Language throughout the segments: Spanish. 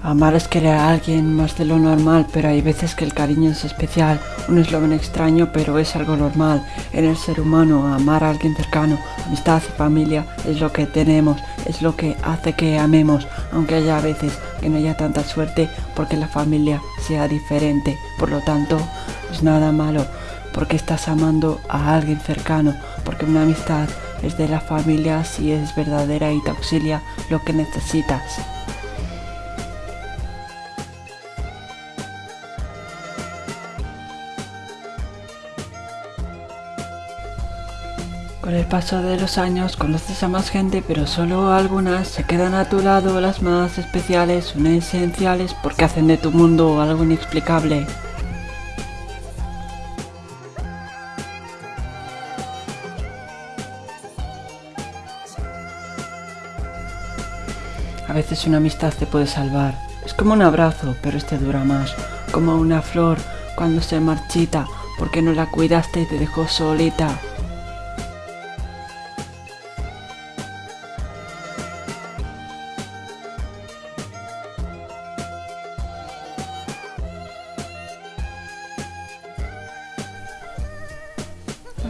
Amar es querer a alguien más de lo normal, pero hay veces que el cariño es especial. Un eslogan extraño, pero es algo normal. En el ser humano, amar a alguien cercano, amistad y familia es lo que tenemos, es lo que hace que amemos, aunque haya veces que no haya tanta suerte porque la familia sea diferente. Por lo tanto, es nada malo, porque estás amando a alguien cercano, porque una amistad es de la familia si es verdadera y te auxilia lo que necesitas. Con el paso de los años conoces a más gente, pero solo algunas se quedan a tu lado, las más especiales son esenciales porque hacen de tu mundo algo inexplicable. A veces una amistad te puede salvar. Es como un abrazo, pero este dura más. Como una flor cuando se marchita porque no la cuidaste y te dejó solita.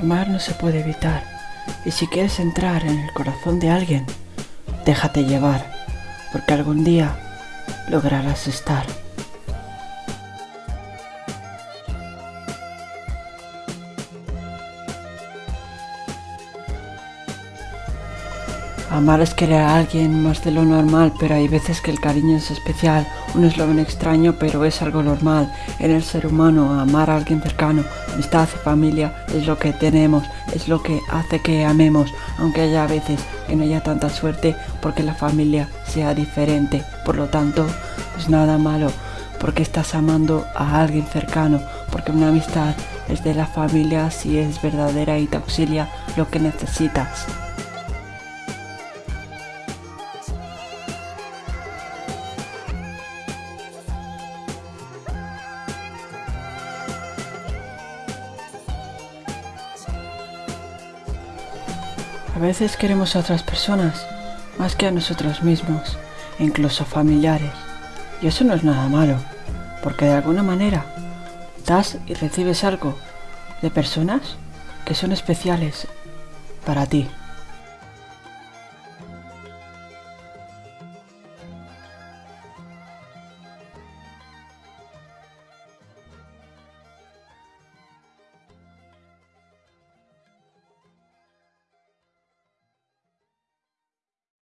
Amar no se puede evitar, y si quieres entrar en el corazón de alguien, déjate llevar, porque algún día lograrás estar. Amar es querer a alguien más de lo normal, pero hay veces que el cariño es especial. Un eslogan extraño, pero es algo normal. En el ser humano, amar a alguien cercano, amistad y familia es lo que tenemos, es lo que hace que amemos, aunque haya veces que no haya tanta suerte porque la familia sea diferente. Por lo tanto, es nada malo, porque estás amando a alguien cercano, porque una amistad es de la familia si es verdadera y te auxilia lo que necesitas. A veces queremos a otras personas más que a nosotros mismos, incluso familiares. Y eso no es nada malo, porque de alguna manera das y recibes algo de personas que son especiales para ti.